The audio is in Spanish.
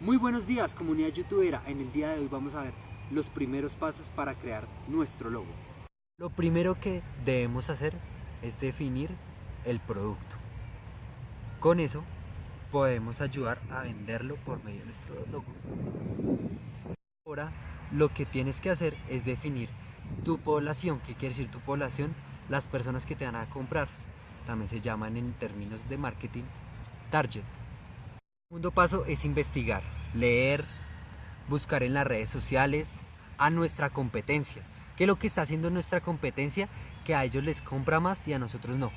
Muy buenos días comunidad youtubera, en el día de hoy vamos a ver los primeros pasos para crear nuestro logo. Lo primero que debemos hacer es definir el producto. Con eso podemos ayudar a venderlo por medio de nuestro logo. Ahora lo que tienes que hacer es definir tu población, ¿qué quiere decir tu población? Las personas que te van a comprar, también se llaman en términos de marketing target. El segundo paso es investigar, leer, buscar en las redes sociales a nuestra competencia. ¿Qué es lo que está haciendo nuestra competencia? Que a ellos les compra más y a nosotros no.